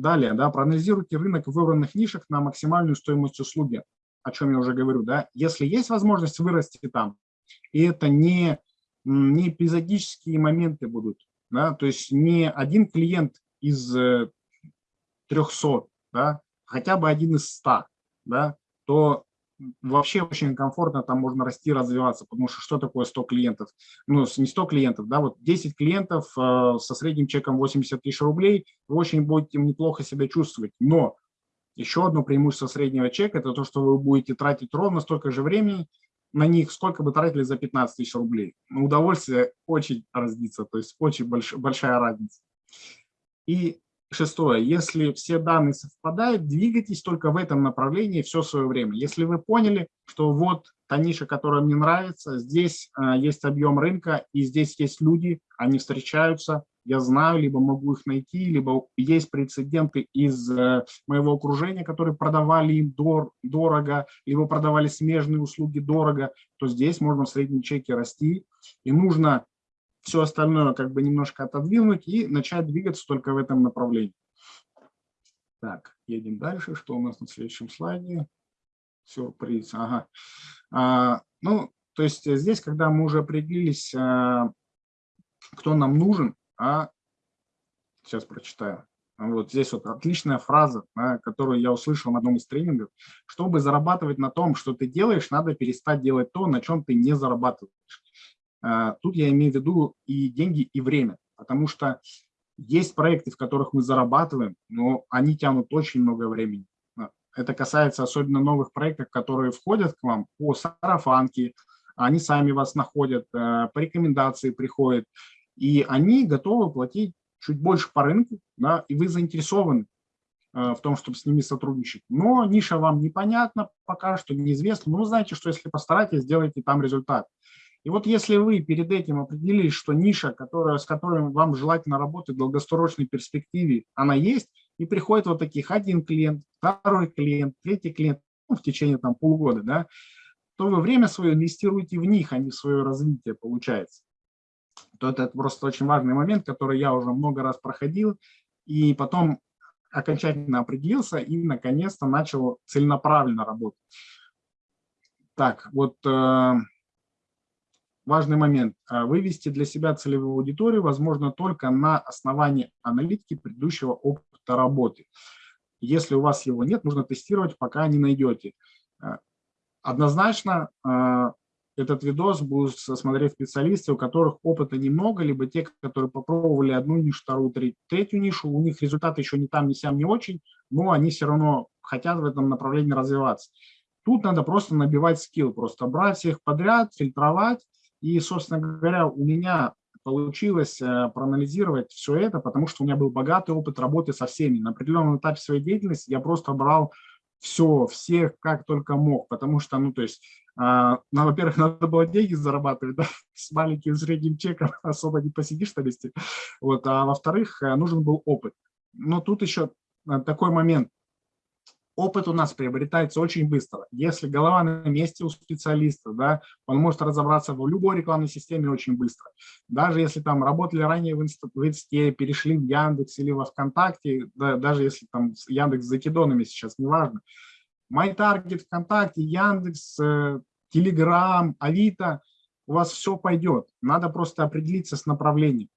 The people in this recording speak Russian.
Далее, да, проанализируйте рынок выбранных нишек на максимальную стоимость услуги, о чем я уже говорю. Да. Если есть возможность вырасти там, и это не, не эпизодические моменты будут, да, то есть не один клиент из 300, э, да, хотя бы один из 100, да, то вообще очень комфортно там можно расти, развиваться, потому что что такое 100 клиентов? Ну, не 100 клиентов, да, вот 10 клиентов э, со средним чеком 80 тысяч рублей, вы очень будете неплохо себя чувствовать, но еще одно преимущество среднего чека – это то, что вы будете тратить ровно столько же времени на них, сколько бы тратили за 15 тысяч рублей. Но удовольствие очень разнится, то есть очень больш, большая разница. И Шестое. Если все данные совпадают, двигайтесь только в этом направлении все свое время. Если вы поняли, что вот та ниша, которая мне нравится, здесь э, есть объем рынка, и здесь есть люди, они встречаются, я знаю, либо могу их найти, либо есть прецеденты из э, моего окружения, которые продавали им дор дорого, либо продавали смежные услуги дорого, то здесь можно в среднем чеке расти. И нужно все остальное как бы немножко отодвинуть и начать двигаться только в этом направлении. Так, едем дальше. Что у нас на следующем слайде? Сюрприз. Ага. А, ну, то есть здесь, когда мы уже определились, а, кто нам нужен, а сейчас прочитаю. Вот здесь вот отличная фраза, которую я услышал на одном из тренингов. Чтобы зарабатывать на том, что ты делаешь, надо перестать делать то, на чем ты не зарабатываешь. А, тут я имею в виду и деньги, и время, потому что есть проекты, в которых мы зарабатываем, но они тянут очень много времени. А, это касается особенно новых проектов, которые входят к вам по сарафанке, они сами вас находят, а, по рекомендации приходят, и они готовы платить чуть больше по рынку, да, и вы заинтересованы в том, чтобы с ними сотрудничать. Но ниша вам непонятна пока что, неизвестна. Но вы знаете, что если постараетесь, сделайте там результат. И вот если вы перед этим определились, что ниша, которая, с которой вам желательно работать в долгосрочной перспективе, она есть, и приходит вот таких один клиент, второй клиент, третий клиент ну, в течение там, полугода, да, то вы время свое инвестируете в них, а не в свое развитие, получается. То это просто очень важный момент, который я уже много раз проходил, и потом окончательно определился и наконец-то начал целенаправленно работать. Так, вот э, важный момент. А, вывести для себя целевую аудиторию возможно только на основании аналитики предыдущего опыта работы. Если у вас его нет, нужно тестировать, пока не найдете. А, однозначно а, этот видос будут смотреть специалисты, у которых опыта немного, либо те, которые попробовали одну нишу, вторую, третью нишу, у них результаты еще не там, не сям, не очень, но они все равно хотят в этом направлении развиваться. Тут надо просто набивать скилл, просто брать всех подряд, фильтровать, и, собственно говоря, у меня получилось э, проанализировать все это, потому что у меня был богатый опыт работы со всеми. На определенном этапе своей деятельности я просто брал все, всех, как только мог, потому что, ну, то есть, э, ну, во-первых, надо было деньги зарабатывать, да, с маленьким средним чеком особо не посидишь на месте, вот, а во-вторых, э, нужен был опыт. Но тут еще такой момент, опыт у нас приобретается очень быстро. Если голова на месте у специалиста, да, он может разобраться в любой рекламной системе очень быстро. Даже если там работали ранее в, инст, в Инсте, перешли в Яндекс или во ВКонтакте, да, даже если там Яндекс с закидонами сейчас, неважно. MyTarget, ВКонтакте, Яндекс, Телеграм, Авито, у вас все пойдет. Надо просто определиться с направлением.